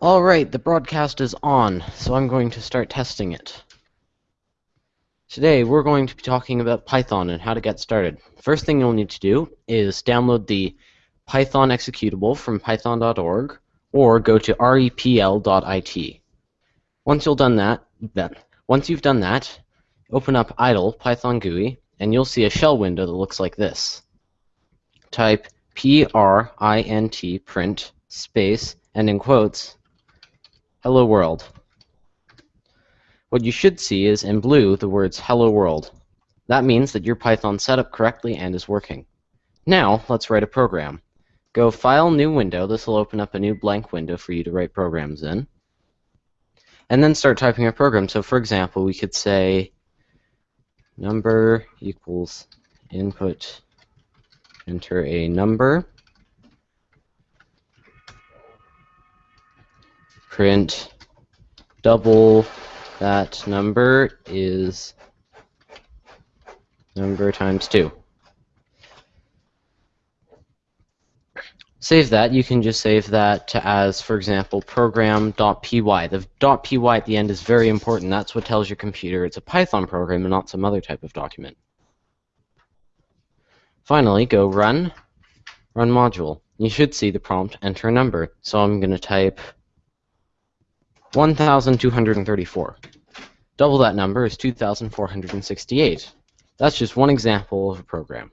Alright, the broadcast is on, so I'm going to start testing it. Today we're going to be talking about Python and how to get started. First thing you'll need to do is download the Python executable from python.org or go to repl.it. Once you've done that, then once you've done that, open up idle Python GUI and you'll see a shell window that looks like this. Type print print space and in quotes hello world. What you should see is in blue the words hello world. That means that your Python set up correctly and is working. Now let's write a program. Go File, New Window. This will open up a new blank window for you to write programs in. And then start typing a program. So for example, we could say number equals input, enter a number, print double that number is number times 2. Save that. You can just save that as, for example, program.py. The .py at the end is very important. That's what tells your computer it's a Python program and not some other type of document. Finally, go run, run module. You should see the prompt enter a number. So I'm going to type 1,234. Double that number is 2,468. That's just one example of a program.